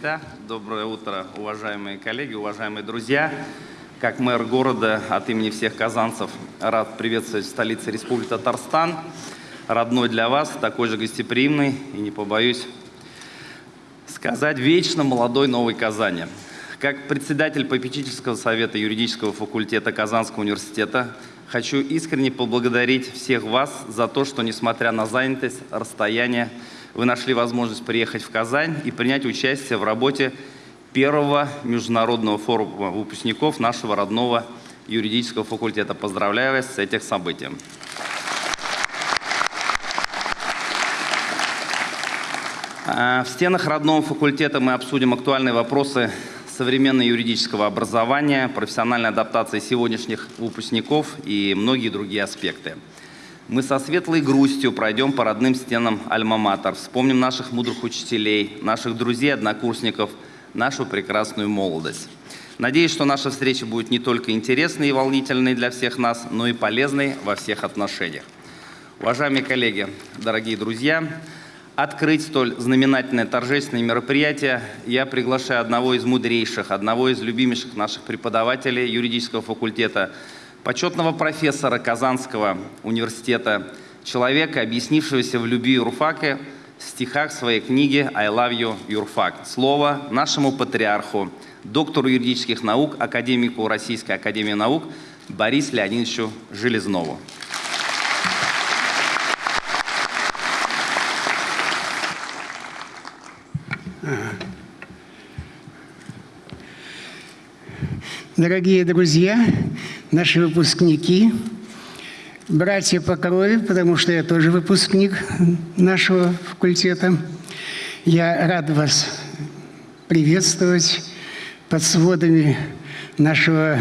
Хайрлита. Доброе утро, уважаемые коллеги, уважаемые друзья. Как мэр города от имени всех казанцев рад приветствовать в столице Республики Татарстан. Родной для вас, такой же гостеприимный и, не побоюсь сказать, вечно молодой Новой Казани. Как председатель попечительского совета юридического факультета Казанского университета хочу искренне поблагодарить всех вас за то, что, несмотря на занятость, расстояние, вы нашли возможность приехать в Казань и принять участие в работе первого международного форума выпускников нашего родного юридического факультета. Поздравляю вас с этим событием. А, в стенах родного факультета мы обсудим актуальные вопросы современного юридического образования, профессиональной адаптации сегодняшних выпускников и многие другие аспекты. Мы со светлой грустью пройдем по родным стенам Альма-Матер, вспомним наших мудрых учителей, наших друзей, однокурсников, нашу прекрасную молодость. Надеюсь, что наша встреча будет не только интересной и волнительной для всех нас, но и полезной во всех отношениях. Уважаемые коллеги, дорогие друзья, открыть столь знаменательное торжественное мероприятие я приглашаю одного из мудрейших, одного из любимейших наших преподавателей юридического факультета – почетного профессора Казанского университета, человека, объяснившегося в любви юрфака в стихах своей книги «I love you, юрфак». Слово нашему патриарху, доктору юридических наук, академику Российской академии наук Борису Леонидовичу Железнову. Дорогие друзья, наши выпускники, братья по крови, потому что я тоже выпускник нашего факультета. Я рад вас приветствовать под сводами нашего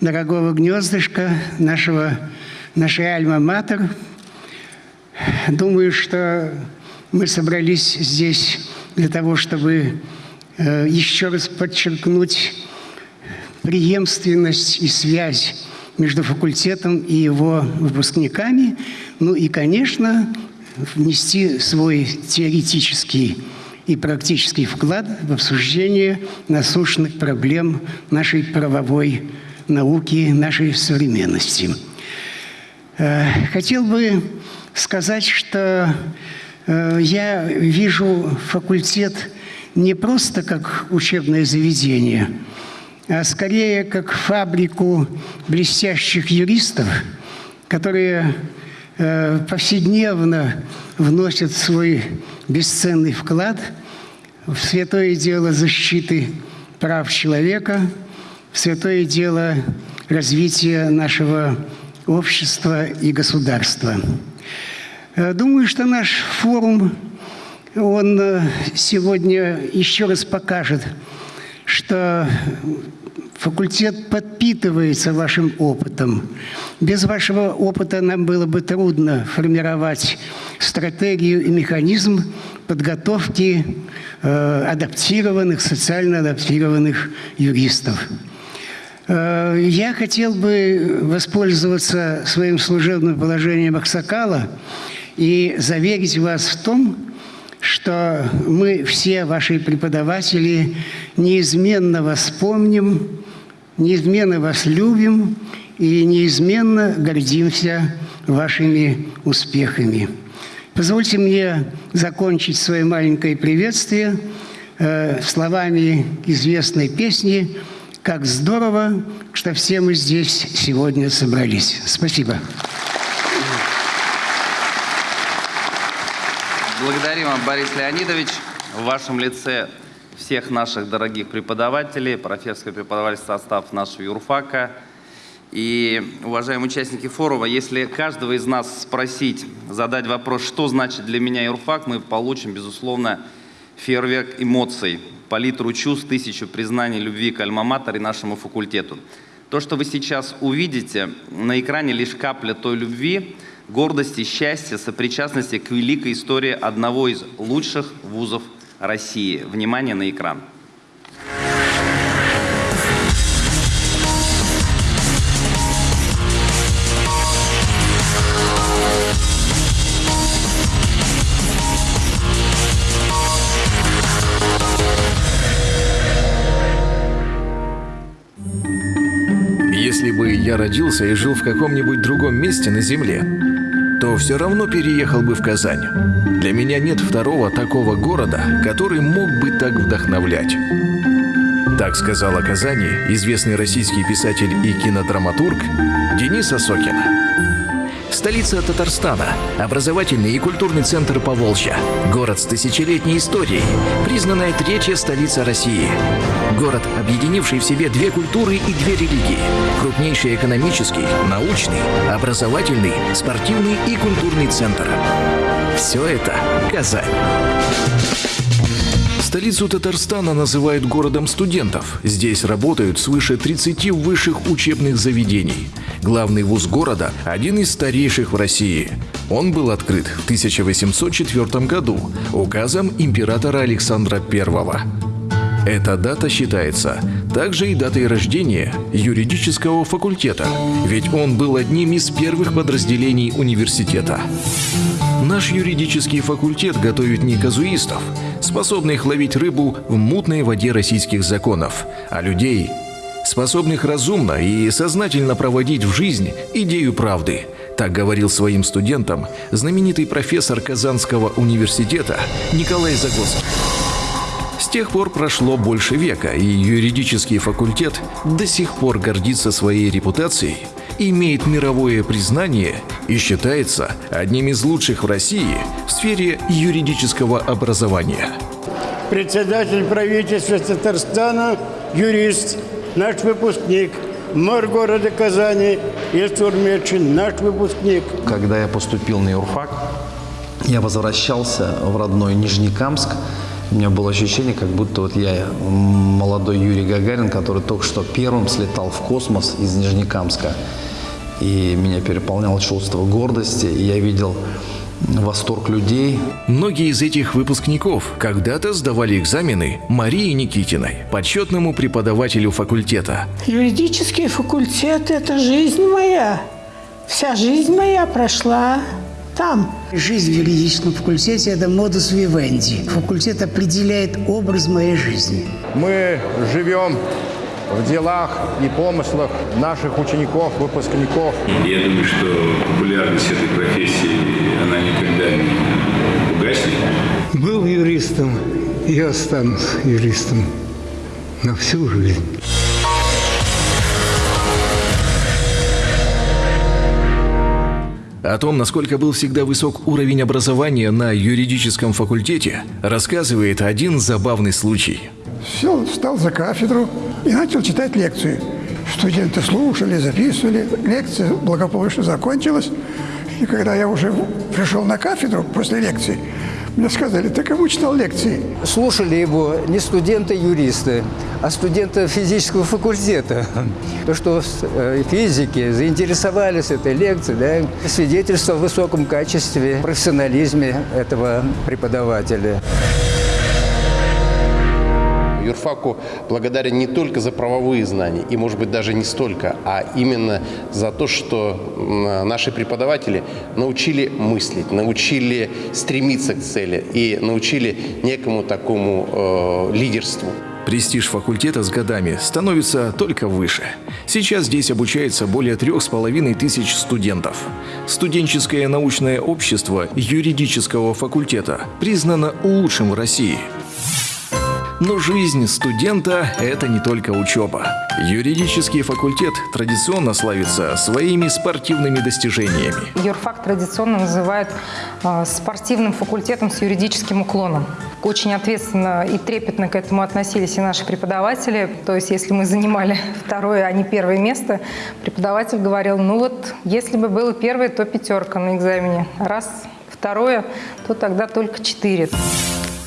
дорогого гнездышка, нашего, нашей альма-матер. Думаю, что мы собрались здесь для того, чтобы э, еще раз подчеркнуть преемственность и связь между факультетом и его выпускниками, ну и, конечно, внести свой теоретический и практический вклад в обсуждение насущных проблем нашей правовой науки, нашей современности. Э, хотел бы сказать, что э, я вижу факультет не просто как учебное заведение – а скорее как фабрику блестящих юристов, которые э, повседневно вносят свой бесценный вклад в святое дело защиты прав человека, в святое дело развития нашего общества и государства. Э, думаю, что наш форум, он сегодня еще раз покажет, что Факультет подпитывается вашим опытом. Без вашего опыта нам было бы трудно формировать стратегию и механизм подготовки э, адаптированных, социально адаптированных юристов. Э, я хотел бы воспользоваться своим служебным положением Аксакала и заверить вас в том, что мы все, ваши преподаватели, неизменно вас помним, неизменно вас любим и неизменно гордимся вашими успехами. Позвольте мне закончить свое маленькое приветствие э, словами известной песни «Как здорово, что все мы здесь сегодня собрались». Спасибо. Вам, Борис Леонидович. В вашем лице всех наших дорогих преподавателей, профессорский преподавательский состав нашего юрфака. И, уважаемые участники форума, если каждого из нас спросить, задать вопрос, что значит для меня юрфак, мы получим, безусловно, фейерверк эмоций, палитру чувств, тысячу признаний любви к альма и нашему факультету. То, что вы сейчас увидите на экране, лишь капля той любви, гордости, счастья, сопричастности к великой истории одного из лучших вузов России. Внимание на экран. Если бы я родился и жил в каком-нибудь другом месте на Земле, то все равно переехал бы в Казань. Для меня нет второго такого города, который мог бы так вдохновлять. Так сказал о Казани известный российский писатель и кинодраматург Денис Осокин. Столица Татарстана, образовательный и культурный центр Поволжья, город с тысячелетней историей, признанная третья столица России. Город, объединивший в себе две культуры и две религии. Крупнейший экономический, научный, образовательный, спортивный и культурный центр. Все это Казань. Столицу Татарстана называют городом студентов. Здесь работают свыше 30 высших учебных заведений. Главный вуз города – один из старейших в России. Он был открыт в 1804 году указом императора Александра I. Эта дата считается также и датой рождения юридического факультета, ведь он был одним из первых подразделений университета. Наш юридический факультет готовит не казуистов, способных ловить рыбу в мутной воде российских законов, а людей, способных разумно и сознательно проводить в жизнь идею правды. Так говорил своим студентам знаменитый профессор Казанского университета Николай Загоский. С тех пор прошло больше века, и юридический факультет до сих пор гордится своей репутацией, имеет мировое признание и считается одним из лучших в России в сфере юридического образования. Председатель правительства Татарстана, юрист, наш выпускник, мэр города Казани Ильсур Мечин, наш выпускник. Когда я поступил на юрфак, я возвращался в родной Нижнекамск, у меня было ощущение, как будто вот я молодой Юрий Гагарин, который только что первым слетал в космос из Нижнекамска. И меня переполняло чувство гордости, и я видел восторг людей. Многие из этих выпускников когда-то сдавали экзамены Марии Никитиной, почетному преподавателю факультета. Юридический факультет – это жизнь моя. Вся жизнь моя прошла там. Жизнь в юридическом факультете – это модус вивенди. Факультет определяет образ моей жизни. Мы живем в делах и помыслах наших учеников, выпускников. Я думаю, что популярность этой профессии, она никогда не угаснет. Был юристом и останусь юристом на всю жизнь. О том, насколько был всегда высок уровень образования на юридическом факультете, рассказывает один забавный случай. Сел, встал за кафедру и начал читать лекции. Студенты слушали, записывали. Лекция благополучно закончилась. И когда я уже пришел на кафедру после лекции, мне сказали, ты кому читал лекции? Слушали его не студенты-юристы, а студенты физического факультета. То, что э, физики заинтересовались этой лекцией, да, свидетельство о высоком качестве, профессионализме этого преподавателя юрфаку благодарен не только за правовые знания, и, может быть, даже не столько, а именно за то, что наши преподаватели научили мыслить, научили стремиться к цели и научили некому такому э, лидерству. Престиж факультета с годами становится только выше. Сейчас здесь обучается более трех с половиной тысяч студентов. Студенческое научное общество юридического факультета признано лучшим в России – но жизнь студента – это не только учеба. Юридический факультет традиционно славится своими спортивными достижениями. Юрфак традиционно называют э, спортивным факультетом с юридическим уклоном. Очень ответственно и трепетно к этому относились и наши преподаватели. То есть, если мы занимали второе, а не первое место, преподаватель говорил, ну вот, если бы было первое, то пятерка на экзамене. Раз второе, то тогда только четыре.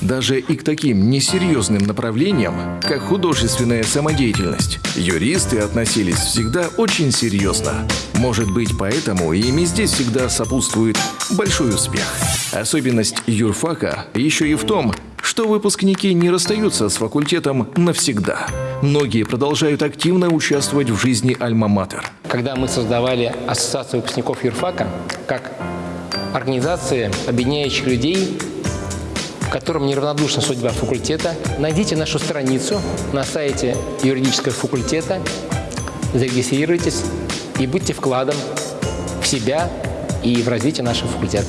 Даже и к таким несерьезным направлениям, как художественная самодеятельность, юристы относились всегда очень серьезно. Может быть, поэтому ими здесь всегда сопутствует большой успех. Особенность юрфака еще и в том, что выпускники не расстаются с факультетом навсегда. Многие продолжают активно участвовать в жизни Альма-Матер. Когда мы создавали Ассоциацию выпускников юрфака, как организация, объединяющих людей которым неравнодушна судьба факультета, найдите нашу страницу на сайте юридического факультета, зарегистрируйтесь и будьте вкладом в себя и в развитие нашего факультета.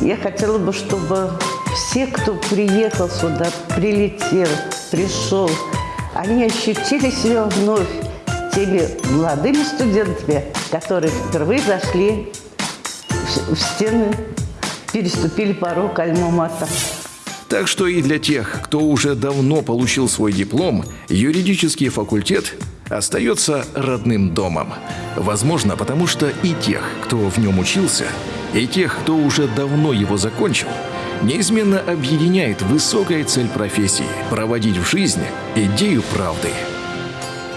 Я хотела бы, чтобы все, кто приехал сюда, прилетел, пришел, они ощутили себя вновь теми молодыми студентами, которые впервые зашли в стены, переступили порог Альма-Мата. Так что и для тех, кто уже давно получил свой диплом, юридический факультет остается родным домом. Возможно, потому что и тех, кто в нем учился, и тех, кто уже давно его закончил, неизменно объединяет высокая цель профессии – проводить в жизни идею правды.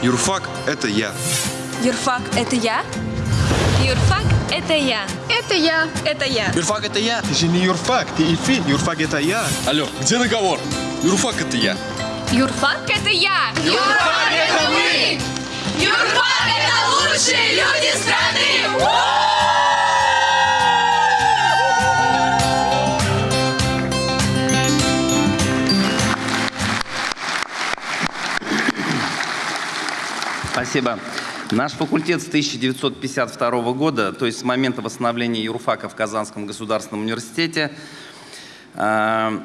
Юрфак – это я. Юрфак – это я? Юрфак – это я. Это я. Это я. Юрфак – это я. Ты же не юрфак, ты Ильфин. Юрфак – это я. Алло, где договор? Юрфак – это я. Юрфак – это я. Юрфак – это мы. Юрфак – это лучшие люди страны. Спасибо. Наш факультет с 1952 года, то есть с момента восстановления юрфака в Казанском государственном университете, э,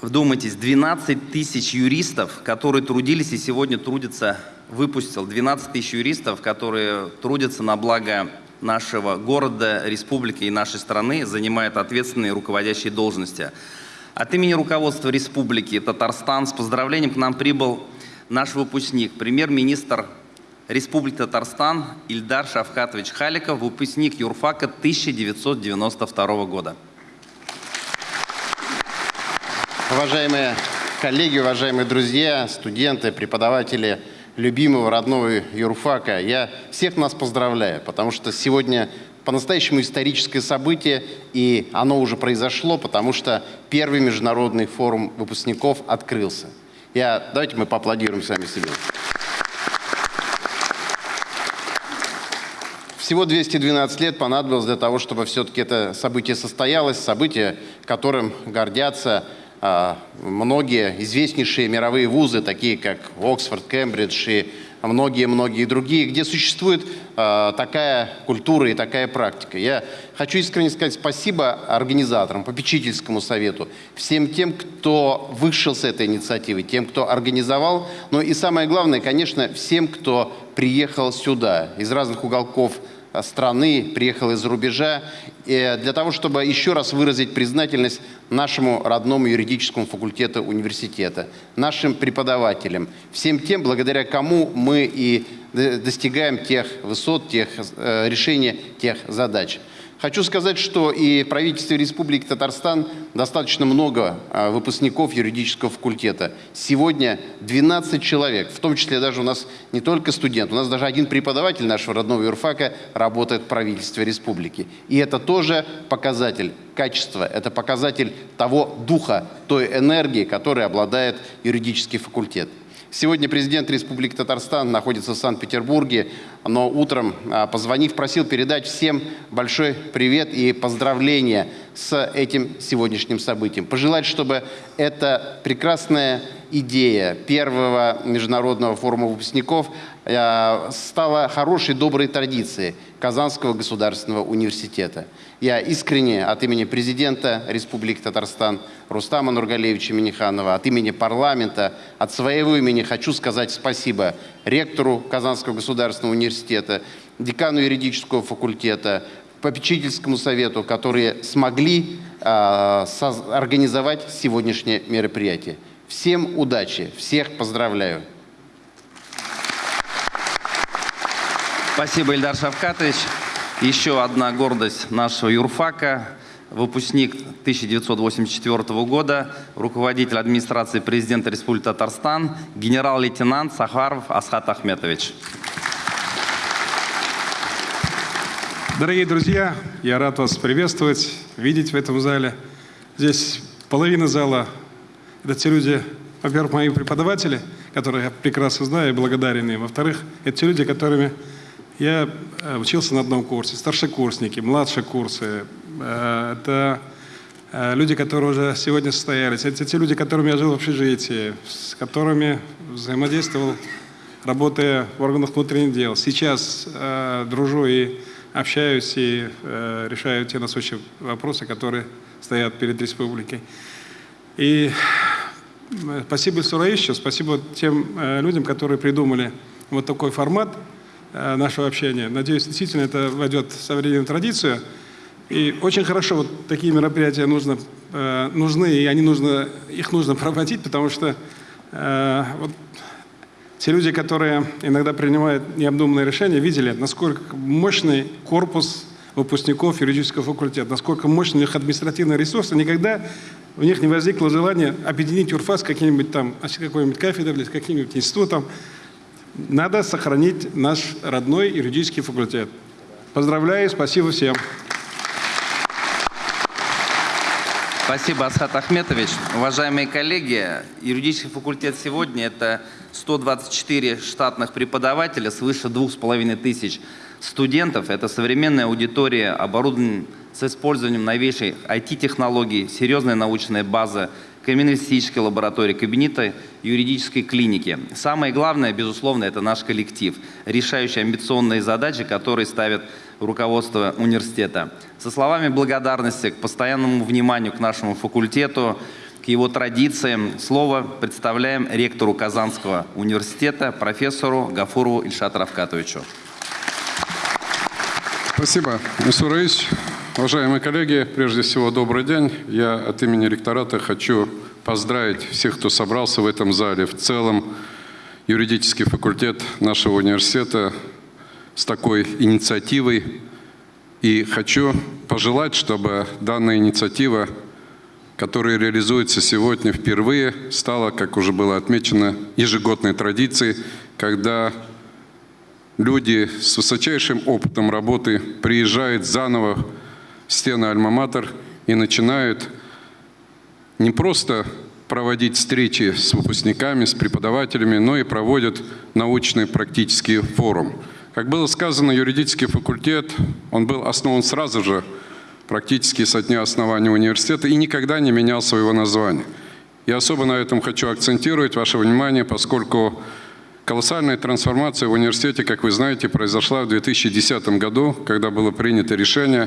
вдумайтесь, 12 тысяч юристов, которые трудились и сегодня трудятся, выпустил 12 тысяч юристов, которые трудятся на благо нашего города, республики и нашей страны, занимают ответственные руководящие должности. От имени руководства республики Татарстан с поздравлением к нам прибыл наш выпускник, премьер-министр Республики Татарстан Ильдар Шавкатович Халиков, выпускник юрфака 1992 года. Уважаемые коллеги, уважаемые друзья, студенты, преподаватели любимого родного юрфака, я всех нас поздравляю, потому что сегодня по-настоящему историческое событие, и оно уже произошло, потому что первый международный форум выпускников открылся. Я, давайте мы поаплодируем сами себе. Всего 212 лет понадобилось для того, чтобы все-таки это событие состоялось, событие, которым гордятся а, многие известнейшие мировые вузы, такие как Оксфорд, Кембридж и многие-многие другие, где существует э, такая культура и такая практика. Я хочу искренне сказать спасибо организаторам, попечительскому совету, всем тем, кто вышел с этой инициативы, тем, кто организовал, но и самое главное, конечно, всем, кто приехал сюда из разных уголков страны, приехал из-за рубежа, для того, чтобы еще раз выразить признательность нашему родному юридическому факультету университета, нашим преподавателям, всем тем, благодаря кому мы и достигаем тех высот, тех э, решения тех задач. Хочу сказать, что и в правительстве Республики Татарстан достаточно много а, выпускников юридического факультета. Сегодня 12 человек, в том числе даже у нас не только студент, у нас даже один преподаватель нашего родного юрфака работает в правительстве республики. И это тоже показатель качества, это показатель того духа, той энергии, которой обладает юридический факультет. Сегодня президент Республики Татарстан находится в Санкт-Петербурге, но утром, а, позвонив, просил передать всем большой привет и поздравления с этим сегодняшним событием. Пожелать, чтобы эта прекрасная идея первого международного форума выпускников а, стала хорошей, доброй традицией Казанского государственного университета. Я искренне от имени президента Республики Татарстан Рустама Нургалевича Миниханова, от имени парламента, от своего имени хочу сказать спасибо ректору Казанского государственного университета, декану юридического факультета, попечительскому совету, которые смогли э, организовать сегодняшнее мероприятие. Всем удачи, всех поздравляю. Спасибо, Ильдар Шавкатович. Еще одна гордость нашего юрфака, выпускник 1984 года, руководитель администрации президента Республики Татарстан, генерал-лейтенант Сахаров Асхат Ахметович. Дорогие друзья, я рад вас приветствовать, видеть в этом зале. Здесь половина зала – это те люди, во-первых, мои преподаватели, которых я прекрасно знаю и благодарен им. Во-вторых, это те люди, которыми я э, учился на одном курсе, старшекурсники, младшие курсы. Э, это э, люди, которые уже сегодня состоялись. Это те люди, которыми я жил в общежитии, с которыми взаимодействовал работая в органах внутренних дел. Сейчас дружу и общаюсь, и решаю те насущные вопросы, которые стоят перед республикой. И спасибо Сураищу, спасибо тем людям, которые придумали вот такой формат нашего общения. Надеюсь, действительно это войдет в современную традицию. И очень хорошо вот такие мероприятия нужно, э, нужны, и они нужно, их нужно проводить, потому что э, вот те люди, которые иногда принимают необдуманные решения, видели, насколько мощный корпус выпускников юридического факультета, насколько мощный у них административный ресурс, и никогда у них не возникло желания объединить ЮРФА с каким-нибудь там, с какой-нибудь кафедрой с каким-нибудь институтом. Надо сохранить наш родной юридический факультет. Поздравляю, спасибо всем. Спасибо, Асхат Ахметович. Уважаемые коллеги, юридический факультет сегодня – это 124 штатных преподавателя, свыше двух с половиной тысяч студентов. Это современная аудитория, оборудование с использованием новейшей IT-технологий, серьезная научная база, криминалистической лаборатории, кабинета юридической клиники. Самое главное, безусловно, это наш коллектив, решающий амбиционные задачи, которые ставит руководство университета. Со словами благодарности к постоянному вниманию к нашему факультету, к его традициям, слово представляем ректору Казанского университета, профессору Гафурову Ильшату Равкатовичу. Спасибо, Мисур Раисович. Уважаемые коллеги, прежде всего добрый день. Я от имени ректората хочу поздравить всех, кто собрался в этом зале. В целом юридический факультет нашего университета с такой инициативой. И хочу пожелать, чтобы данная инициатива, которая реализуется сегодня впервые, стала, как уже было отмечено, ежегодной традицией, когда люди с высочайшим опытом работы приезжают заново стены Альма-Матер и начинают не просто проводить встречи с выпускниками, с преподавателями, но и проводят научный практический форум. Как было сказано, юридический факультет, он был основан сразу же, практически со дня основания университета, и никогда не менял своего названия. Я особо на этом хочу акцентировать ваше внимание, поскольку Колоссальная трансформация в университете, как вы знаете, произошла в 2010 году, когда было принято решение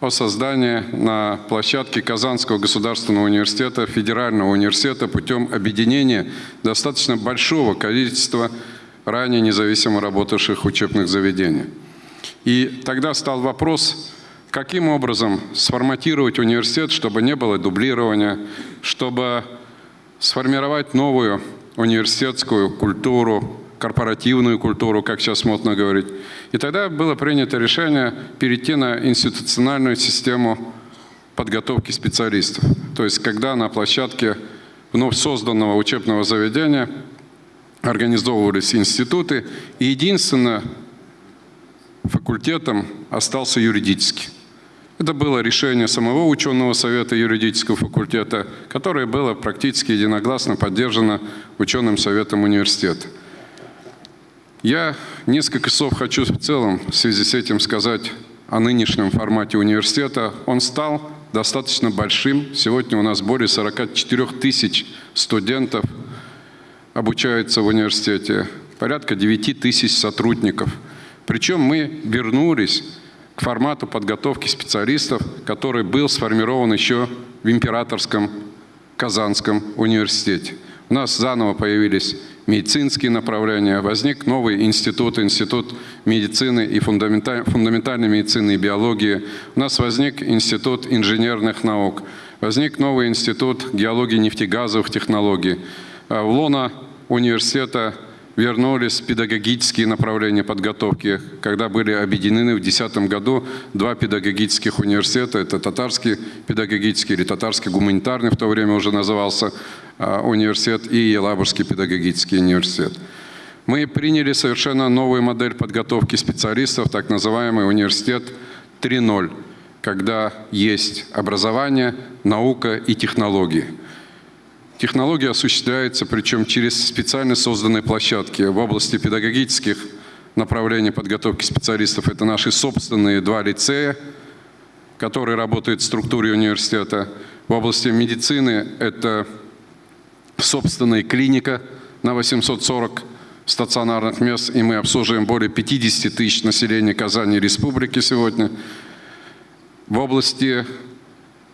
о создании на площадке Казанского государственного университета, федерального университета путем объединения достаточно большого количества ранее независимо работавших учебных заведений. И тогда стал вопрос, каким образом сформатировать университет, чтобы не было дублирования, чтобы сформировать новую университетскую культуру, корпоративную культуру, как сейчас модно говорить. И тогда было принято решение перейти на институциональную систему подготовки специалистов. То есть когда на площадке вновь созданного учебного заведения организовывались институты, и единственно факультетом остался юридический. Это было решение самого ученого совета юридического факультета, которое было практически единогласно поддержано ученым советом университета. Я несколько слов хочу в целом в связи с этим сказать о нынешнем формате университета. Он стал достаточно большим. Сегодня у нас более 44 тысяч студентов обучаются в университете, порядка 9 тысяч сотрудников. Причем мы вернулись к формату подготовки специалистов, который был сформирован еще в Императорском Казанском университете. У нас заново появились медицинские направления, возник новый институт, институт медицины и фундаменталь, фундаментальной медицины и биологии. У нас возник институт инженерных наук, возник новый институт геологии нефтегазовых технологий. А в лона университета вернулись педагогические направления подготовки, когда были объединены в 2010 году два педагогических университета. Это Татарский педагогический или Татарский гуманитарный в то время уже назывался университет и Елабужский педагогический университет. Мы приняли совершенно новую модель подготовки специалистов, так называемый университет 3.0, когда есть образование, наука и технологии – Технология осуществляется, причем через специально созданные площадки в области педагогических направлений подготовки специалистов. Это наши собственные два лицея, которые работают в структуре университета. В области медицины это собственная клиника на 840 стационарных мест, и мы обслуживаем более 50 тысяч населения Казани Республики сегодня. В области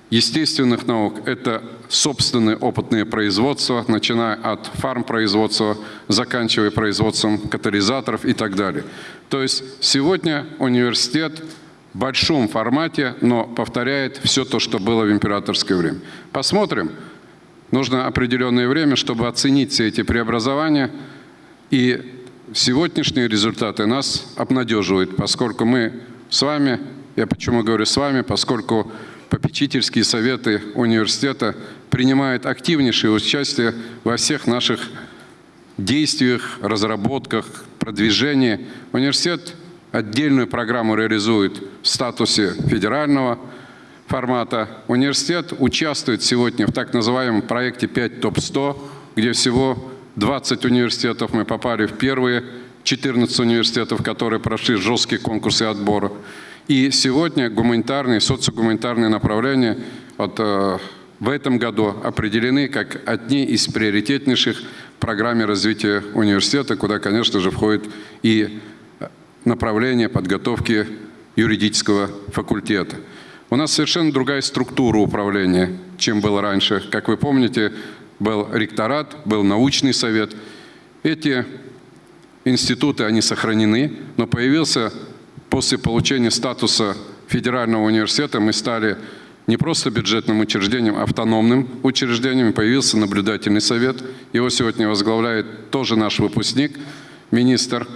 естественных наук это собственные опытные производства, начиная от фармпроизводства, заканчивая производством катализаторов и так далее. То есть сегодня университет в большом формате, но повторяет все то, что было в императорское время. Посмотрим. Нужно определенное время, чтобы оценить все эти преобразования. И сегодняшние результаты нас обнадеживают, поскольку мы с вами, я почему говорю с вами, поскольку попечительские советы университета принимают активнейшее участие во всех наших действиях, разработках, продвижении. Университет отдельную программу реализует в статусе федерального формата. Университет участвует сегодня в так называемом проекте 5 ТОП-100, где всего 20 университетов мы попали в первые 14 университетов, которые прошли жесткие конкурсы отбора. И сегодня гуманитарные, социогуманитарные направления вот, э, в этом году определены как одни из приоритетнейших в программе развития университета, куда, конечно же, входит и направление подготовки юридического факультета. У нас совершенно другая структура управления, чем было раньше. Как вы помните, был ректорат, был научный совет. Эти институты, они сохранены, но появился после получения статуса федерального университета, мы стали не просто бюджетным учреждением, а автономным учреждением. Появился наблюдательный совет. Его сегодня возглавляет тоже наш выпускник, министр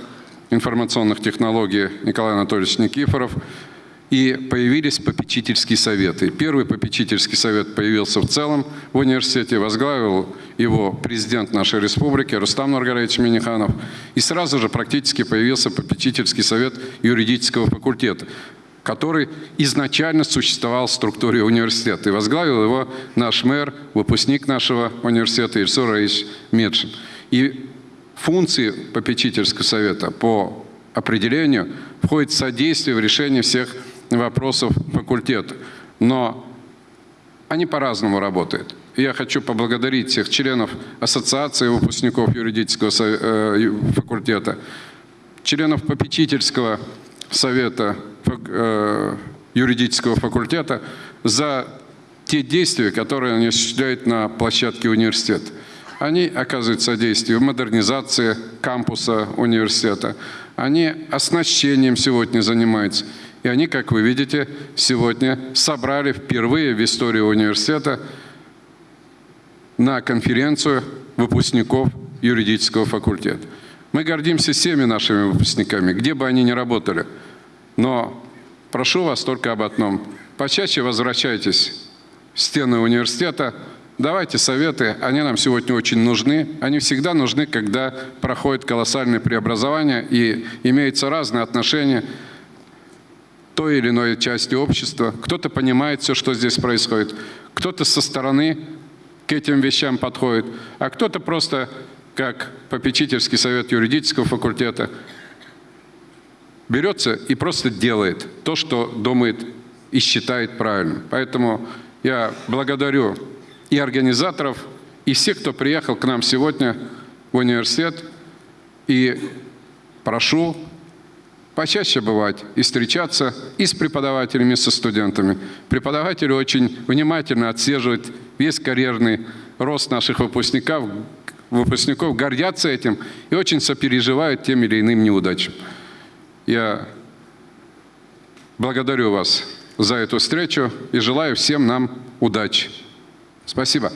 информационных технологий Николай Анатольевич Никифоров. И появились попечительские советы. Первый попечительский совет появился в целом в университете, возглавил его президент нашей республики Рустам Нургалевич Миниханов. И сразу же практически появился попечительский совет юридического факультета, который изначально существовал в структуре университета. И возглавил его наш мэр, выпускник нашего университета Ильсур Раис Медшин. И функции попечительского совета по определению входит содействие в решении всех вопросов факультета. Но они по-разному работают. Я хочу поблагодарить всех членов Ассоциации выпускников юридического э, факультета, членов попечительского совета э, юридического факультета за те действия, которые они осуществляют на площадке университета. Они оказывают содействие в модернизации кампуса университета. Они оснащением сегодня занимаются. И они, как вы видите, сегодня собрали впервые в истории университета на конференцию выпускников юридического факультета. Мы гордимся всеми нашими выпускниками, где бы они ни работали. Но прошу вас только об одном. Почаще возвращайтесь в стены университета, давайте советы, они нам сегодня очень нужны. Они всегда нужны, когда проходят колоссальные преобразования и имеются разные отношения той или иной части общества. Кто-то понимает все, что здесь происходит, кто-то со стороны к этим вещам подходит, а кто-то просто, как попечительский совет юридического факультета, берется и просто делает то, что думает и считает правильным. Поэтому я благодарю и организаторов, и всех, кто приехал к нам сегодня в университет, и прошу почаще бывать и встречаться и с преподавателями, и со студентами. Преподаватели очень внимательно отслеживают весь карьерный рост наших выпускников, выпускников гордятся этим и очень сопереживают тем или иным неудачам. Я благодарю вас за эту встречу и желаю всем нам удачи. Спасибо.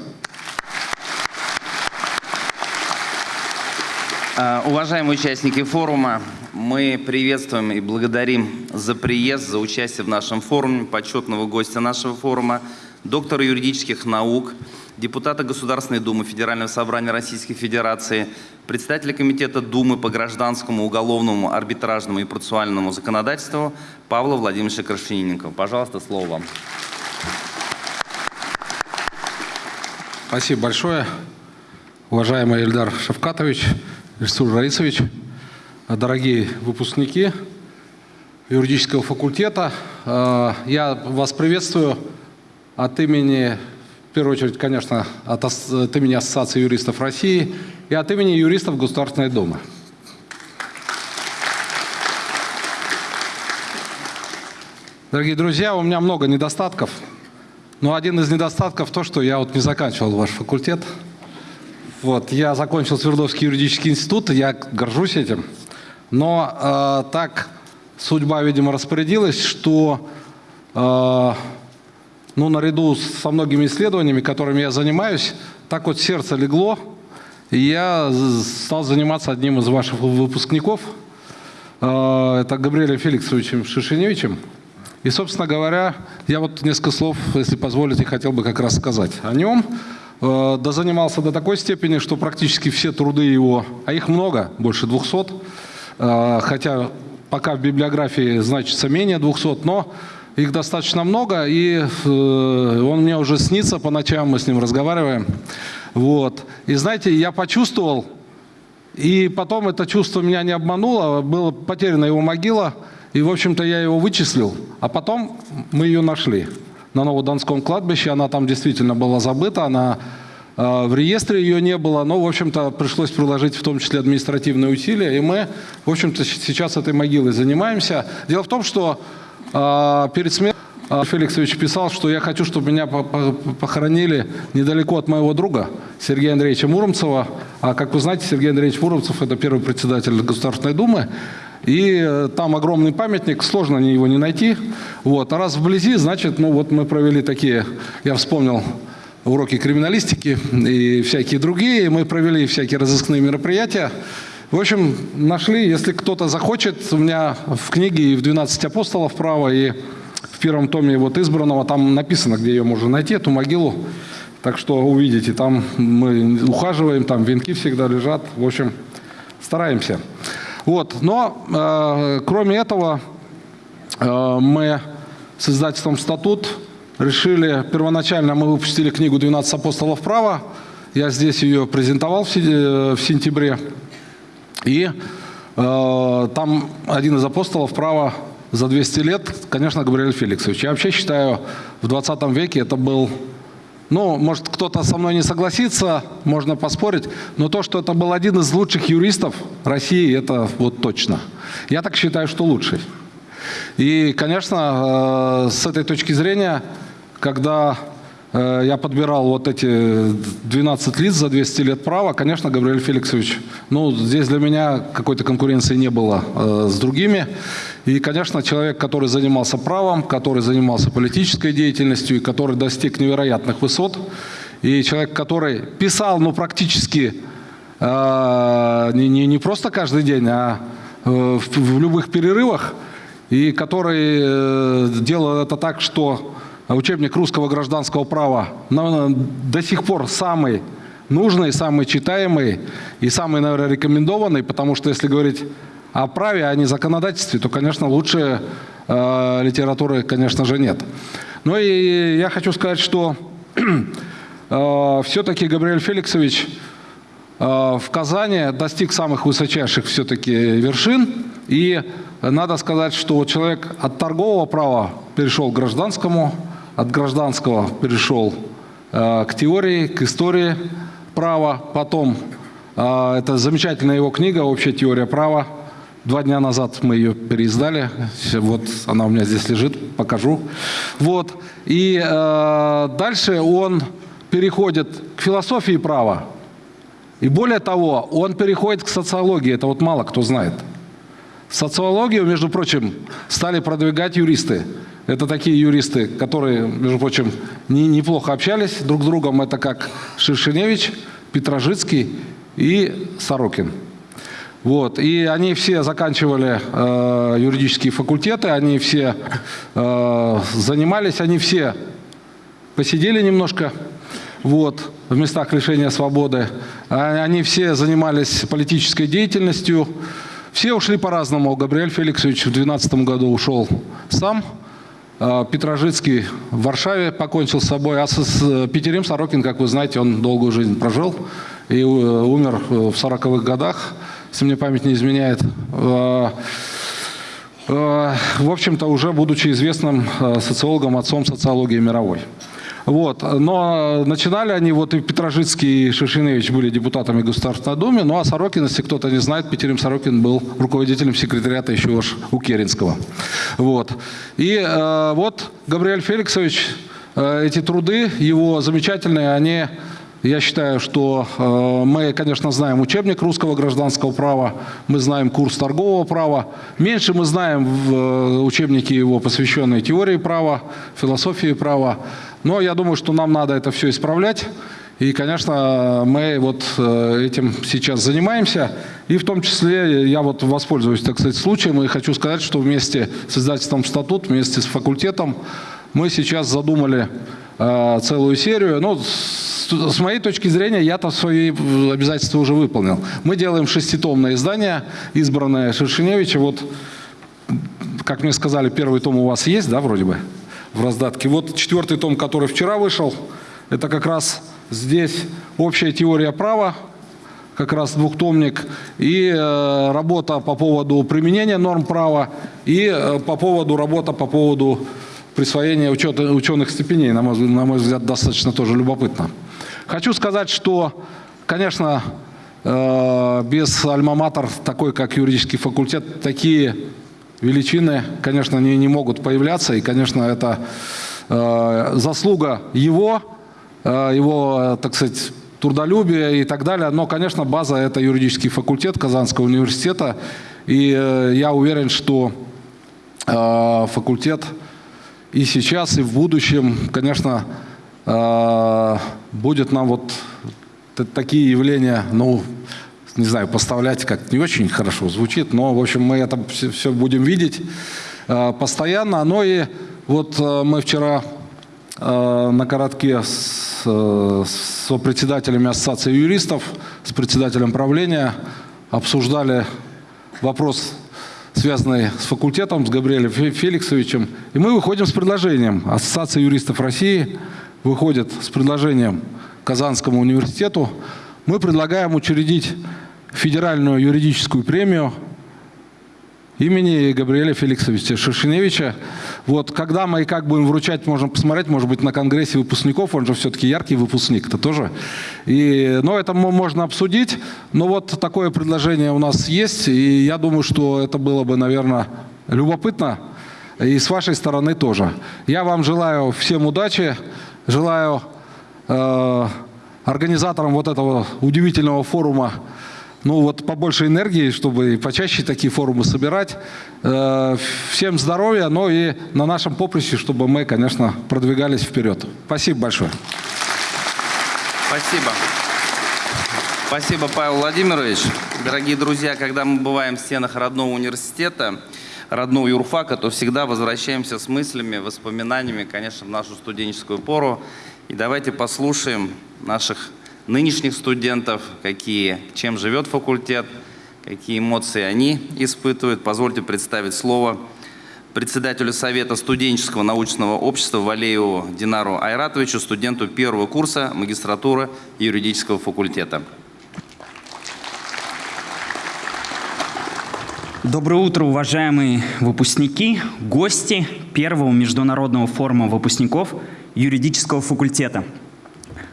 Уважаемые участники форума, мы приветствуем и благодарим за приезд, за участие в нашем форуме, почетного гостя нашего форума, доктора юридических наук, депутата Государственной Думы Федерального собрания Российской Федерации, председателя Комитета Думы по гражданскому, уголовному, арбитражному и процессуальному законодательству Павла Владимировича Крашенинникова. Пожалуйста, слово вам. Спасибо большое, уважаемый Эльдар Шавкатович, Ильсур Раисович, дорогие выпускники юридического факультета, э, я вас приветствую от имени, в первую очередь, конечно, от, от имени Ассоциации юристов России и от имени юристов Государственной Думы. Дорогие друзья, у меня много недостатков, но один из недостатков то, что я вот не заканчивал ваш факультет – вот, я закончил Свердловский юридический институт, и я горжусь этим. Но э, так судьба, видимо, распорядилась, что э, ну, наряду со многими исследованиями, которыми я занимаюсь, так вот сердце легло, и я стал заниматься одним из ваших выпускников, э, это Габриэлем Феликсовичем Шишиневичем. И, собственно говоря, я вот несколько слов, если позволите, хотел бы как раз сказать о нем. Э, да занимался до такой степени, что практически все труды его, а их много, больше 200, э, хотя пока в библиографии значится менее 200, но их достаточно много, и э, он мне уже снится по ночам, мы с ним разговариваем. Вот. И знаете, я почувствовал, и потом это чувство меня не обмануло, была потеряна его могила – и, в общем-то, я его вычислил, а потом мы ее нашли на Новодонском кладбище. Она там действительно была забыта, она э, в реестре ее не было, но, в общем-то, пришлось приложить в том числе административные усилия, и мы, в общем-то, сейчас этой могилой занимаемся. Дело в том, что э, перед смертью э, Феликсович писал, что я хочу, чтобы меня похоронили недалеко от моего друга Сергея Андреевича Муромцева. А как вы знаете, Сергей Андреевич Муромцев – это первый председатель Государственной Думы. И э, там огромный памятник, сложно его не найти. Вот. А раз вблизи, значит, ну вот мы провели такие, я вспомнил уроки криминалистики и всякие другие. Мы провели всякие разыскные мероприятия. В общем, нашли, если кто-то захочет, у меня в книге и в 12 апостолов право, и в первом томе вот избранного, там написано, где ее можно найти, эту могилу. Так что увидите, там мы ухаживаем, там венки всегда лежат. В общем, стараемся. Вот. Но э, кроме этого э, мы с издательством «Статут» решили, первоначально мы выпустили книгу «12 апостолов права», я здесь ее презентовал в, в сентябре, и э, там один из апостолов права за 200 лет, конечно, Габриэль Феликсович. Я вообще считаю, в 20 веке это был ну, может, кто-то со мной не согласится, можно поспорить, но то, что это был один из лучших юристов России, это вот точно. Я так считаю, что лучший. И, конечно, э, с этой точки зрения, когда э, я подбирал вот эти 12 лиц за 200 лет права, конечно, Габриэль Феликсович, ну, здесь для меня какой-то конкуренции не было э, с другими. И, конечно, человек, который занимался правом, который занимался политической деятельностью и который достиг невероятных высот, и человек, который писал, ну, практически э, не, не, не просто каждый день, а э, в, в любых перерывах, и который э, делал это так, что учебник русского гражданского права на, до сих пор самый нужный, самый читаемый и самый, наверное, рекомендованный, потому что, если говорить о праве, а не законодательстве, то, конечно, лучше э, литературы, конечно же, нет. Ну и я хочу сказать, что э, все-таки Габриэль Феликсович э, в Казани достиг самых высочайших все-таки вершин. И надо сказать, что человек от торгового права перешел к гражданскому, от гражданского перешел э, к теории, к истории права. Потом, э, это замечательная его книга «Общая теория права», Два дня назад мы ее переиздали. Вот она у меня здесь лежит, покажу. Вот. И э, дальше он переходит к философии права. И более того, он переходит к социологии. Это вот мало кто знает. Социологию, между прочим, стали продвигать юристы. Это такие юристы, которые, между прочим, не, неплохо общались друг с другом. Это как Шершеневич, Петрожицкий и Сорокин. Вот. И они все заканчивали э, юридические факультеты, они все э, занимались, они все посидели немножко вот, в местах лишения свободы. А они все занимались политической деятельностью. Все ушли по-разному. Габриэль Феликсович в 2012 году ушел сам. Э, Петрожицкий в Варшаве покончил с собой. А с, Петерим Сорокин, как вы знаете, он долгую жизнь прожил и э, умер в 40-х годах если мне память не изменяет. Э, э, в общем-то, уже будучи известным э, социологом, отцом социологии мировой. Вот. Но начинали они, вот и Петрожицкий, и Шишиневич были депутатами Государственной Думы, ну а Сорокин, если кто-то не знает, Петерим Сорокин был руководителем секретариата еще уж у Керенского. Вот. И вот Габриэль Феликсович, эти труды его замечательные, они я считаю, что э, мы, конечно, знаем учебник русского гражданского права, мы знаем курс торгового права. Меньше мы знаем в э, учебнике его, посвященной теории права, философии права. Но я думаю, что нам надо это все исправлять. И, конечно, мы вот э, этим сейчас занимаемся. И в том числе я вот воспользуюсь, так сказать, случаем и хочу сказать, что вместе с издательством «Статут», вместе с факультетом мы сейчас задумали целую серию. Ну, с моей точки зрения, я-то свои обязательства уже выполнил. Мы делаем шеститомное издание, избранное Шершеневича. Вот, как мне сказали, первый том у вас есть, да, вроде бы, в раздатке. Вот четвертый том, который вчера вышел, это как раз здесь общая теория права, как раз двухтомник, и э, работа по поводу применения норм права, и э, по поводу работа по поводу присвоения учета, ученых степеней, на мой, на мой взгляд, достаточно тоже любопытно. Хочу сказать, что, конечно, э, без альма-матер, такой как юридический факультет, такие величины, конечно, не, не могут появляться. И, конечно, это э, заслуга его, э, его, так сказать, трудолюбия и так далее. Но, конечно, база – это юридический факультет Казанского университета. И я уверен, что факультет и сейчас, и в будущем, конечно, э, будет нам вот такие явления, ну, не знаю, поставлять как не очень хорошо звучит, но, в общем, мы это все, все будем видеть э, постоянно. Но и вот э, мы вчера на коротке с, с председателями Ассоциации юристов, с председателем правления обсуждали вопрос, связанный с факультетом, с Габриэлем Феликсовичем. И мы выходим с предложением. Ассоциация юристов России выходит с предложением Казанскому университету. Мы предлагаем учредить федеральную юридическую премию имени Габриэля Феликсовича Шершеневича. Вот, когда мы и как будем вручать, можно посмотреть, может быть, на конгрессе выпускников, он же все-таки яркий выпускник, это тоже. И, но это можно обсудить, но вот такое предложение у нас есть, и я думаю, что это было бы, наверное, любопытно, и с вашей стороны тоже. Я вам желаю всем удачи, желаю э, организаторам вот этого удивительного форума ну вот побольше энергии, чтобы почаще такие форумы собирать. Э, всем здоровья, но и на нашем поприще, чтобы мы, конечно, продвигались вперед. Спасибо большое. Спасибо. Спасибо, Павел Владимирович. Дорогие друзья, когда мы бываем в стенах родного университета, родного юрфака, то всегда возвращаемся с мыслями, воспоминаниями, конечно, в нашу студенческую пору. И давайте послушаем наших нынешних студентов, какие, чем живет факультет, какие эмоции они испытывают. Позвольте представить слово председателю Совета студенческого научного общества Валееву Динару Айратовичу, студенту первого курса магистратуры юридического факультета. Доброе утро, уважаемые выпускники, гости первого международного форума выпускников юридического факультета.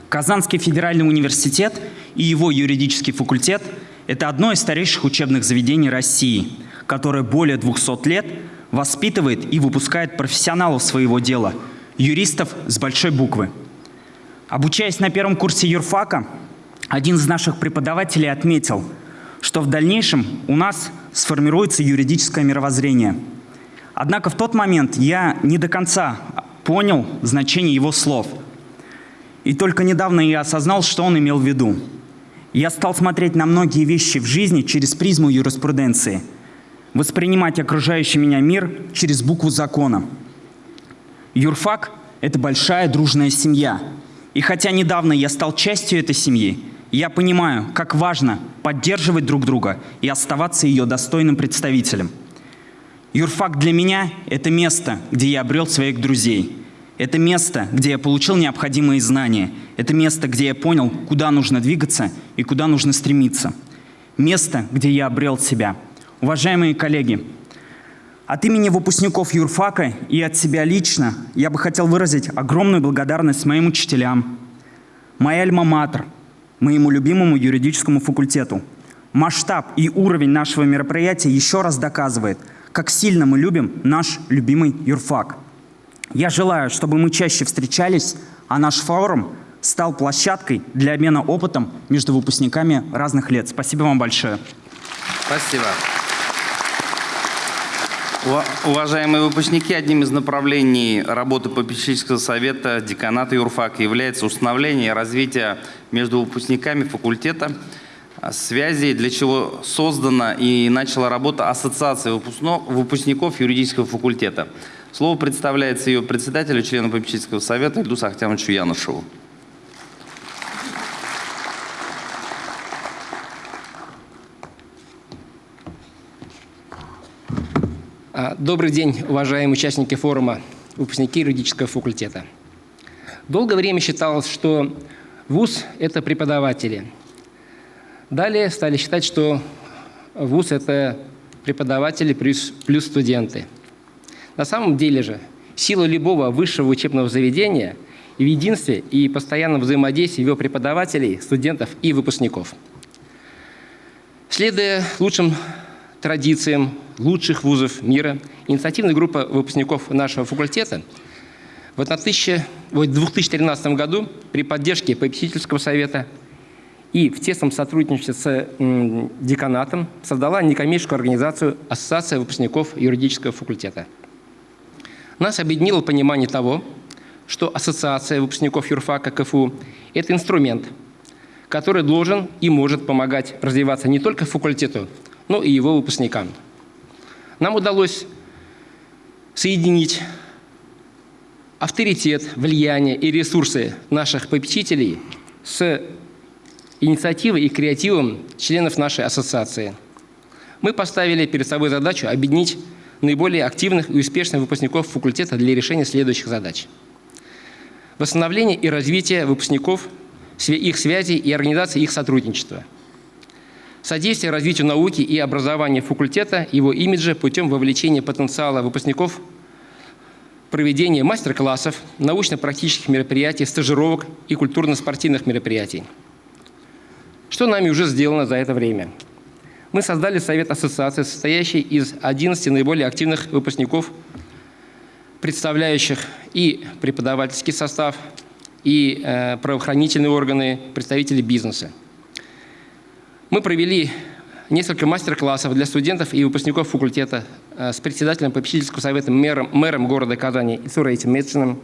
Казанский федеральный университет и его юридический факультет – это одно из старейших учебных заведений России, которое более 200 лет воспитывает и выпускает профессионалов своего дела, юристов с большой буквы. Обучаясь на первом курсе юрфака, один из наших преподавателей отметил, что в дальнейшем у нас сформируется юридическое мировоззрение. Однако в тот момент я не до конца понял значение его слов – и только недавно я осознал, что он имел в виду. Я стал смотреть на многие вещи в жизни через призму юриспруденции, воспринимать окружающий меня мир через букву закона. Юрфак – это большая дружная семья. И хотя недавно я стал частью этой семьи, я понимаю, как важно поддерживать друг друга и оставаться ее достойным представителем. Юрфак для меня – это место, где я обрел своих друзей – это место, где я получил необходимые знания. Это место, где я понял, куда нужно двигаться и куда нужно стремиться. Место, где я обрел себя. Уважаемые коллеги, От имени выпускников юрфака и от себя лично я бы хотел выразить огромную благодарность моим учителям, моей альма-матер, моему любимому юридическому факультету. Масштаб и уровень нашего мероприятия еще раз доказывает, как сильно мы любим наш любимый юрфак. Я желаю, чтобы мы чаще встречались, а наш форум стал площадкой для обмена опытом между выпускниками разных лет. Спасибо вам большое. Спасибо. Уважаемые выпускники, одним из направлений работы попечительского совета деканата юрфака является установление и развитие между выпускниками факультета связей, для чего создана и начала работа Ассоциация выпускников юридического факультета. Слово представляется ее председателю, члену попечительского совета Ильдусу Ахтямовичу Янушеву. А, добрый день, уважаемые участники форума, выпускники юридического факультета. Долгое время считалось, что ВУЗ – это преподаватели. Далее стали считать, что ВУЗ – это преподаватели плюс, плюс студенты. На самом деле же сила любого высшего учебного заведения в единстве и постоянном взаимодействии его преподавателей, студентов и выпускников. Следуя лучшим традициям лучших вузов мира, инициативная группа выпускников нашего факультета в 2013 году при поддержке попечительского совета и в тесном сотрудничестве с деканатом создала некоммерческую организацию Ассоциация выпускников юридического факультета. Нас объединило понимание того, что Ассоциация выпускников юрфака КФУ – это инструмент, который должен и может помогать развиваться не только факультету, но и его выпускникам. Нам удалось соединить авторитет, влияние и ресурсы наших попечителей с инициативой и креативом членов нашей ассоциации. Мы поставили перед собой задачу объединить наиболее активных и успешных выпускников факультета для решения следующих задач. Восстановление и развитие выпускников, их связей и организации их сотрудничества – содействие развитию науки и образования факультета, его имиджа путем вовлечения потенциала выпускников, проведения мастер-классов, научно-практических мероприятий, стажировок и культурно-спортивных мероприятий. Что нами уже сделано за это время? Мы создали Совет Ассоциации, состоящий из 11 наиболее активных выпускников, представляющих и преподавательский состав, и э, правоохранительные органы, представители бизнеса. Мы провели несколько мастер-классов для студентов и выпускников факультета э, с председателем попечительского совета, мэром, мэром города Казани Исураитем Медциным,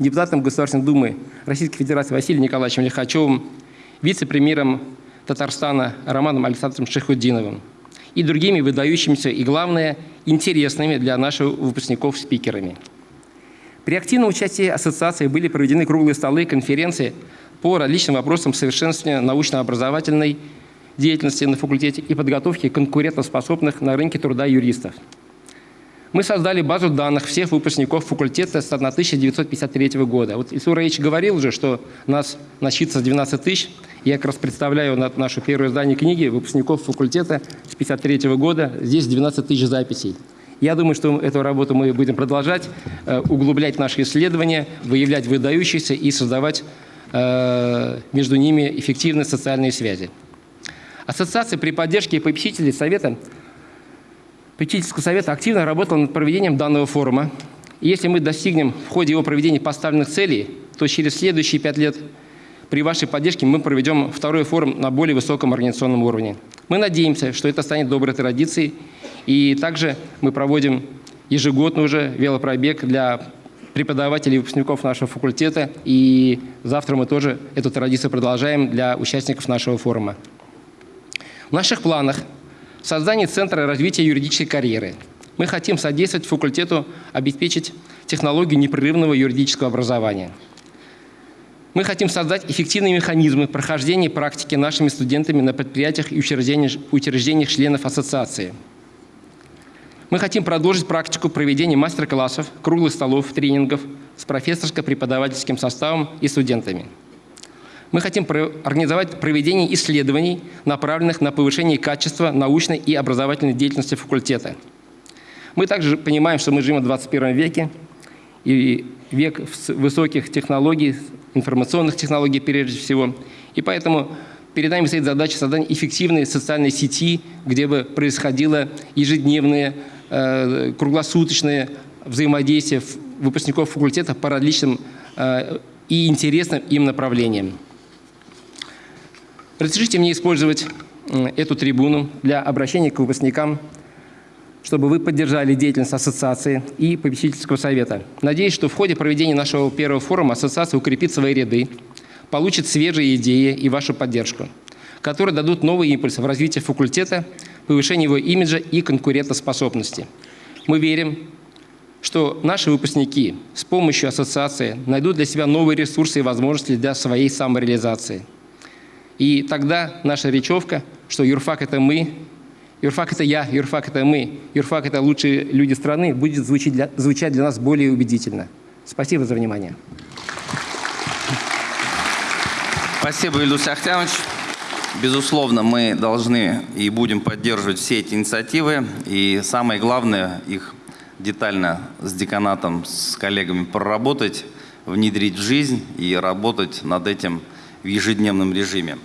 депутатом Государственной Думы Российской Федерации Василием Николаевичем Лихачевым, вице-премьером Татарстана Романом Александровичем Шехуддиновым и другими выдающимися и, главное, интересными для наших выпускников спикерами. При активном участии ассоциации были проведены круглые столы, конференции по различным вопросам совершенствования научно-образовательной деятельности на факультете и подготовки конкурентоспособных на рынке труда юристов. Мы создали базу данных всех выпускников факультета с 1953 года. Вот Исур Раич говорил уже, что нас насчитывается 12 тысяч. Я как раз представляю нашу первое издание книги выпускников факультета с 1953 года. Здесь 12 тысяч записей. Я думаю, что эту работу мы будем продолжать, э, углублять наши исследования, выявлять выдающихся и создавать Э, между ними эффективные социальные связи. Ассоциация при поддержке попечителей совета, попечительского совета активно работала над проведением данного форума. И если мы достигнем в ходе его проведения поставленных целей, то через следующие пять лет при вашей поддержке мы проведем второй форум на более высоком организационном уровне. Мы надеемся, что это станет доброй традицией. И также мы проводим ежегодно уже велопробег для преподавателей и выпускников нашего факультета. И завтра мы тоже эту традицию продолжаем для участников нашего форума. В наших планах создание Центра развития юридической карьеры. Мы хотим содействовать факультету обеспечить технологию непрерывного юридического образования. Мы хотим создать эффективные механизмы прохождения практики нашими студентами на предприятиях и учреждениях, учреждениях членов ассоциации – мы хотим продолжить практику проведения мастер-классов, круглых столов, тренингов с профессорско-преподавательским составом и студентами. Мы хотим организовать проведение исследований, направленных на повышение качества научной и образовательной деятельности факультета. Мы также понимаем, что мы живем в 21 веке, и век высоких технологий, информационных технологий прежде всего. И поэтому перед нами стоит задача создания эффективной социальной сети, где бы происходило ежедневное, э, круглосуточное взаимодействие выпускников факультета по различным э, и интересным им направлениям. Разрешите мне использовать эту трибуну для обращения к выпускникам, чтобы вы поддержали деятельность ассоциации и попечительского совета. Надеюсь, что в ходе проведения нашего первого форума ассоциация укрепит свои ряды, получит свежие идеи и вашу поддержку, которые дадут новый импульс в развитии факультета, повышении его имиджа и конкурентоспособности. Мы верим, что наши выпускники с помощью ассоциации найдут для себя новые ресурсы и возможности для своей самореализации. И тогда наша речевка, что юрфак – это мы, юрфак – это я, юрфак – это мы, юрфак – это лучшие люди страны, будет звучать для, звучать для нас более убедительно. Спасибо за внимание. Спасибо, Ильдус Ахтянович. Безусловно, мы должны и будем поддерживать все эти инициативы. И самое главное, их детально с деканатом, с коллегами проработать, внедрить в жизнь и работать над этим в ежедневном режиме.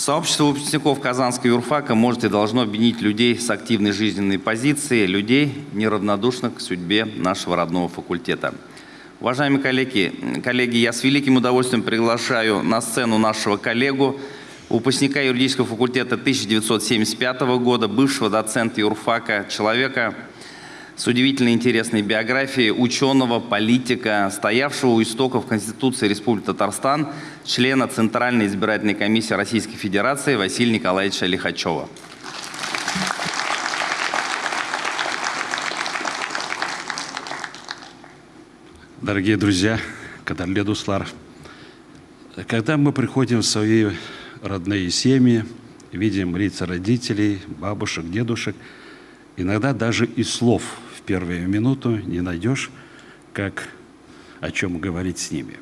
Сообщество выпускников Казанского юрфака может и должно объединить людей с активной жизненной позицией, людей, неравнодушных к судьбе нашего родного факультета. Уважаемые коллеги, коллеги, я с великим удовольствием приглашаю на сцену нашего коллегу, выпускника юридического факультета 1975 года, бывшего доцента юрфака, человека с удивительно интересной биографией ученого, политика, стоявшего у истоков Конституции Республики Татарстан, члена Центральной избирательной комиссии Российской Федерации Василия Николаевича Лихачева. Дорогие друзья, Кадарле Дуслар, когда мы приходим в свои родные семьи, видим лица родителей, бабушек, дедушек, иногда даже и слов первую минуту не найдешь, как о чем говорить с ними.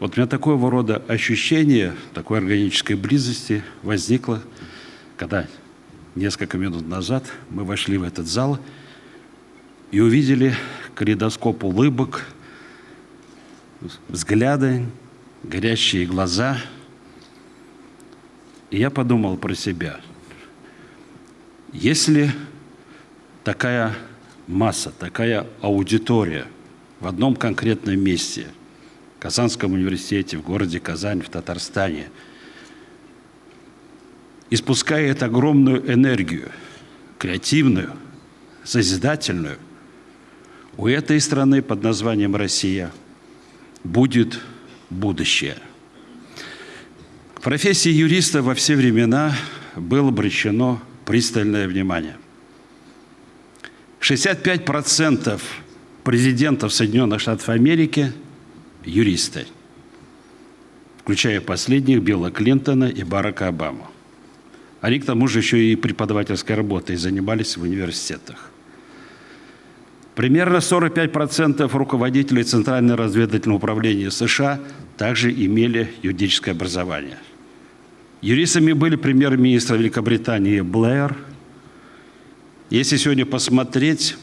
Вот у меня такого рода ощущение такой органической близости возникло, когда несколько минут назад мы вошли в этот зал и увидели калейдоскоп улыбок, взгляды, горящие глаза. И я подумал про себя. Если такая масса, такая аудитория в одном конкретном месте, в Казанском университете, в городе Казань, в Татарстане, испускает огромную энергию, креативную, созидательную, у этой страны под названием Россия – будет будущее. К профессии юриста во все времена было обращено пристальное внимание. 65% президентов Соединенных Штатов Америки – юристы, включая последних Билла Клинтона и Барака Обаму. Они, к тому же, еще и преподавательской работой занимались в университетах. Примерно 45% руководителей Центрального разведывательного управления США также имели юридическое образование. Юристами были премьер-министр Великобритании Блэр. Если сегодня посмотреть,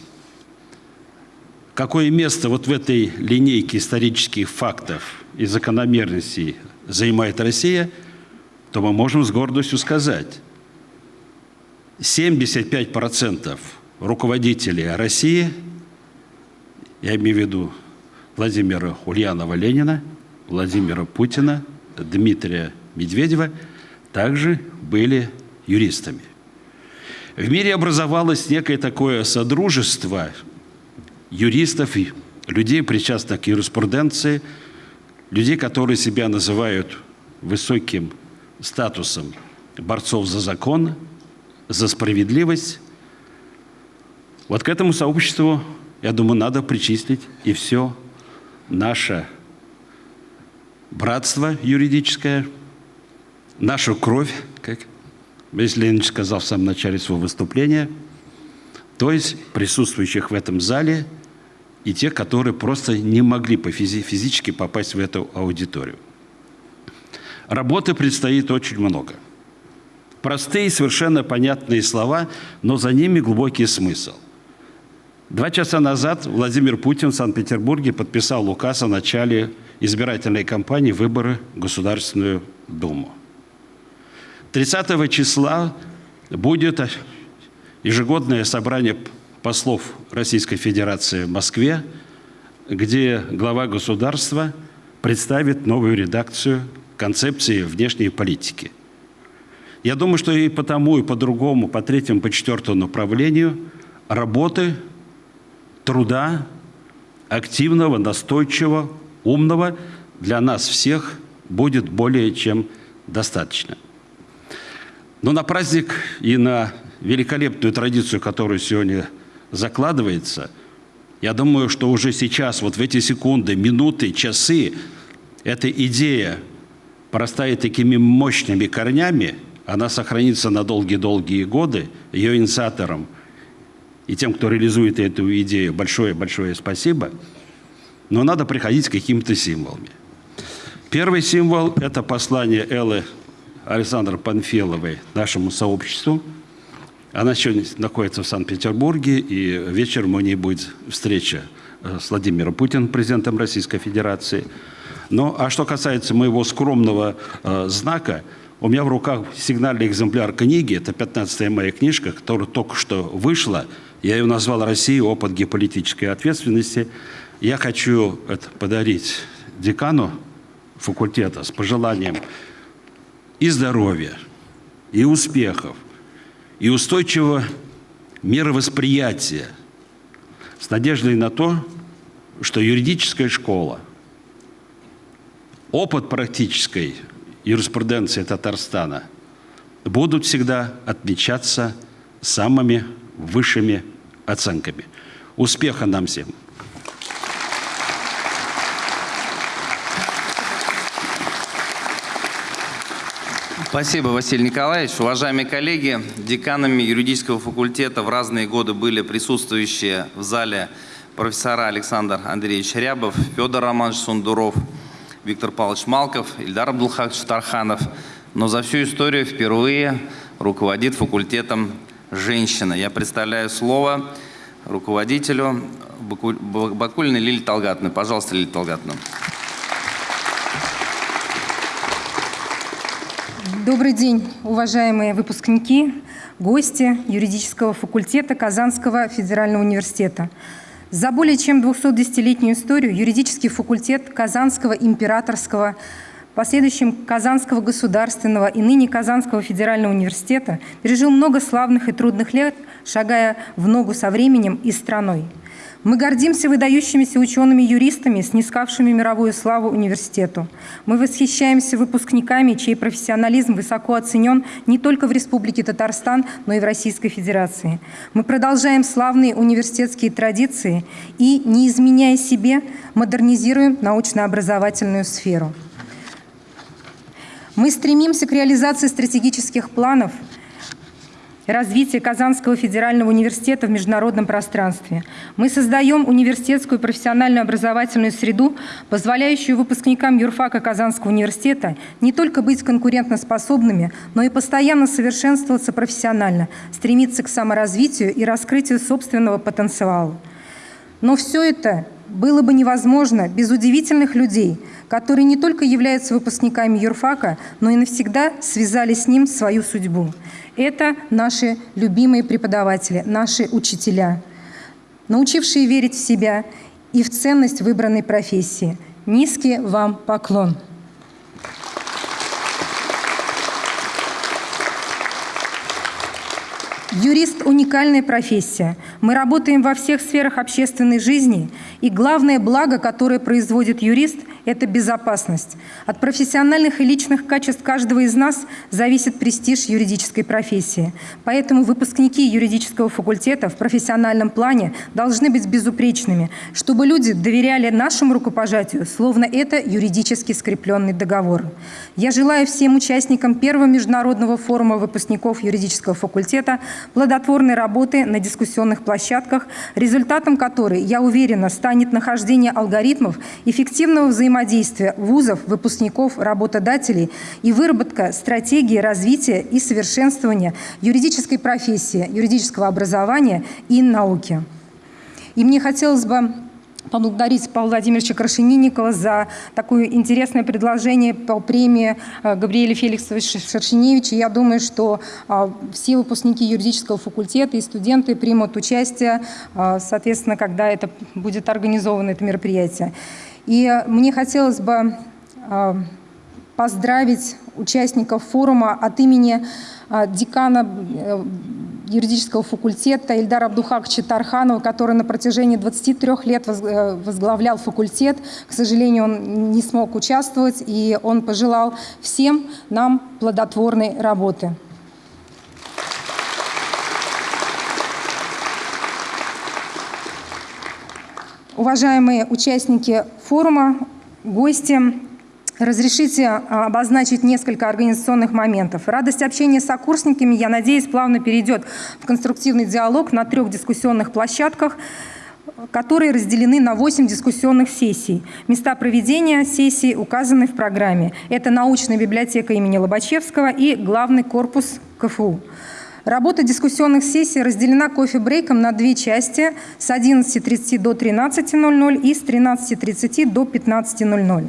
какое место вот в этой линейке исторических фактов и закономерностей занимает Россия, то мы можем с гордостью сказать, 75% руководителей России – я имею в виду Владимира Ульянова-Ленина, Владимира Путина, Дмитрия Медведева, также были юристами. В мире образовалось некое такое содружество юристов, людей, причастных к юриспруденции, людей, которые себя называют высоким статусом борцов за закон, за справедливость. Вот к этому сообществу я думаю, надо причислить и все наше братство юридическое, нашу кровь, как Борис Леонидович сказал в самом начале своего выступления, то есть присутствующих в этом зале и тех, которые просто не могли по физи физически попасть в эту аудиторию. Работы предстоит очень много. Простые, совершенно понятные слова, но за ними глубокий смысл. Два часа назад Владимир Путин в Санкт-Петербурге подписал указ о начале избирательной кампании выборы в Государственную Думу. 30 числа будет ежегодное собрание послов Российской Федерации в Москве, где глава государства представит новую редакцию концепции внешней политики. Я думаю, что и по тому, и по другому, по третьему, по четвертому направлению работы, труда, активного, настойчивого, умного для нас всех будет более чем достаточно. Но на праздник и на великолепную традицию, которую сегодня закладывается, я думаю, что уже сейчас, вот в эти секунды, минуты, часы, эта идея простает такими мощными корнями, она сохранится на долгие-долгие годы. Ее инициаторам и тем, кто реализует эту идею, большое-большое спасибо. Но надо приходить с какими-то символами. Первый символ – это послание Эллы Александра Панфиловой нашему сообществу. Она сегодня находится в Санкт-Петербурге, и вечером у ней будет встреча э, с Владимиром Путиным, президентом Российской Федерации. Ну, а что касается моего скромного э, знака, у меня в руках сигнальный экземпляр книги, это 15-я моя книжка, которая только что вышла. Я ее назвал «Россия. Опыт геополитической ответственности». Я хочу это подарить декану факультета с пожеланием и здоровья, и успехов, и устойчивого мировосприятия, с надеждой на то, что юридическая школа, опыт практической юриспруденции Татарстана будут всегда отмечаться самыми высшими оценками. Успеха нам всем! Спасибо, Василий Николаевич. Уважаемые коллеги, деканами юридического факультета в разные годы были присутствующие в зале профессора Александр Андреевич Рябов, Федор Романович Сундуров, Виктор Павлович Малков, Ильдар Абдулхакович Тарханов. Но за всю историю впервые руководит факультетом женщина. Я представляю слово руководителю Бакулиной Лилии Талгатовны. Пожалуйста, Лилия Талгатовна. Добрый день, уважаемые выпускники, гости юридического факультета Казанского федерального университета. За более чем 210-летнюю историю юридический факультет Казанского императорского, последующим Казанского государственного и ныне Казанского федерального университета пережил много славных и трудных лет, шагая в ногу со временем и страной. Мы гордимся выдающимися учеными-юристами, снискавшими мировую славу университету. Мы восхищаемся выпускниками, чей профессионализм высоко оценен не только в Республике Татарстан, но и в Российской Федерации. Мы продолжаем славные университетские традиции и, не изменяя себе, модернизируем научно-образовательную сферу. Мы стремимся к реализации стратегических планов – развития Казанского федерального университета в международном пространстве. Мы создаем университетскую профессиональную образовательную среду, позволяющую выпускникам юрфака Казанского университета не только быть конкурентоспособными, но и постоянно совершенствоваться профессионально, стремиться к саморазвитию и раскрытию собственного потенциала. Но все это было бы невозможно без удивительных людей, которые не только являются выпускниками юрфака, но и навсегда связали с ним свою судьбу. Это наши любимые преподаватели, наши учителя, научившие верить в себя и в ценность выбранной профессии. Низкий вам поклон! Юрист – уникальная профессия. Мы работаем во всех сферах общественной жизни, и главное благо, которое производит юрист – это безопасность. От профессиональных и личных качеств каждого из нас зависит престиж юридической профессии. Поэтому выпускники юридического факультета в профессиональном плане должны быть безупречными, чтобы люди доверяли нашему рукопожатию, словно это юридически скрепленный договор. Я желаю всем участникам первого международного форума выпускников юридического факультета плодотворной работы на дискуссионных площадках, результатом которой, я уверена, станет нахождение алгоритмов эффективного взаимодействия вузов, выпускников, работодателей и выработка стратегии развития и совершенствования юридической профессии, юридического образования и науки. И мне хотелось бы поблагодарить Павла Владимировича Крашенинникова за такое интересное предложение по премии э, Габриэля Феликсовича Шершеневича. Я думаю, что э, все выпускники юридического факультета и студенты примут участие, э, соответственно, когда это будет организовано, это мероприятие. И мне хотелось бы поздравить участников форума от имени декана юридического факультета Ильдар Абдухаковича Тарханова, который на протяжении 23 лет э, возглавлял факультет. К сожалению, он не смог участвовать, и он пожелал всем нам плодотворной работы. Уважаемые участники форума, гости, Разрешите а, обозначить несколько организационных моментов. Радость общения с сокурсниками, я надеюсь, плавно перейдет в конструктивный диалог на трех дискуссионных площадках, которые разделены на 8 дискуссионных сессий. Места проведения сессий указаны в программе. Это научная библиотека имени Лобачевского и главный корпус КФУ. Работа дискуссионных сессий разделена кофе-брейком на две части с 11.30 до 13.00 и с 13.30 до 15.00.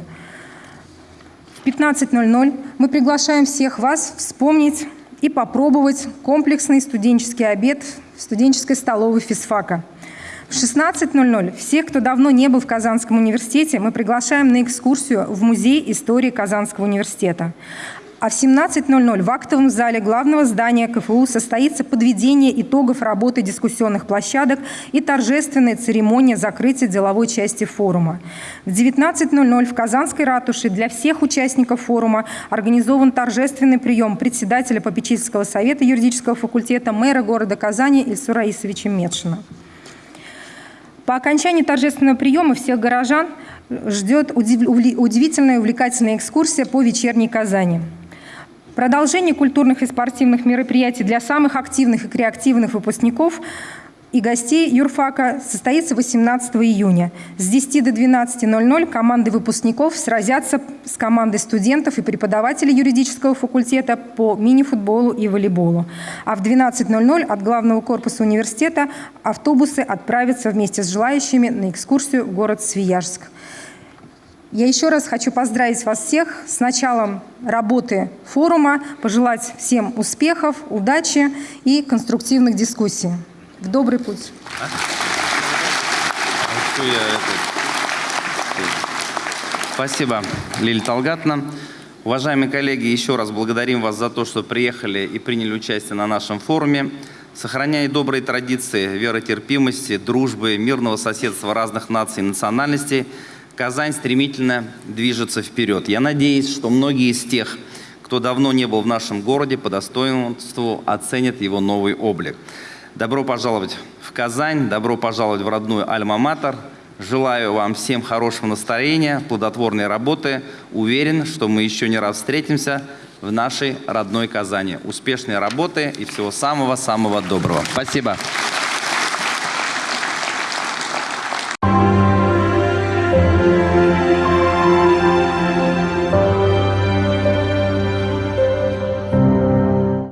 В 15.00 мы приглашаем всех вас вспомнить и попробовать комплексный студенческий обед в студенческой столовой физфака. В 16.00 всех, кто давно не был в Казанском университете, мы приглашаем на экскурсию в Музей истории Казанского университета. А в 17.00 в актовом зале главного здания КФУ состоится подведение итогов работы дискуссионных площадок и торжественная церемония закрытия деловой части форума. В 19.00 в Казанской ратуше для всех участников форума организован торжественный прием председателя попечительского совета юридического факультета мэра города Казани Ильсура Раисовича Медшина. По окончании торжественного приема всех горожан ждет удивительная и увлекательная экскурсия по вечерней Казани. Продолжение культурных и спортивных мероприятий для самых активных и креативных выпускников и гостей юрфака состоится 18 июня. С 10 до 12.00 команды выпускников сразятся с командой студентов и преподавателей юридического факультета по мини-футболу и волейболу. А в 12.00 от главного корпуса университета автобусы отправятся вместе с желающими на экскурсию в город Свияжск. Я еще раз хочу поздравить вас всех с началом работы форума, пожелать всем успехов, удачи и конструктивных дискуссий. В добрый путь. Спасибо, Лилия Талгатна. Уважаемые коллеги, еще раз благодарим вас за то, что приехали и приняли участие на нашем форуме. Сохраняя добрые традиции веротерпимости, дружбы, мирного соседства разных наций и национальностей, Казань стремительно движется вперед. Я надеюсь, что многие из тех, кто давно не был в нашем городе, по достоинству оценят его новый облик. Добро пожаловать в Казань, добро пожаловать в родную Альма-Матер. Желаю вам всем хорошего настроения, плодотворной работы. Уверен, что мы еще не раз встретимся в нашей родной Казани. Успешной работы и всего самого-самого доброго. Спасибо.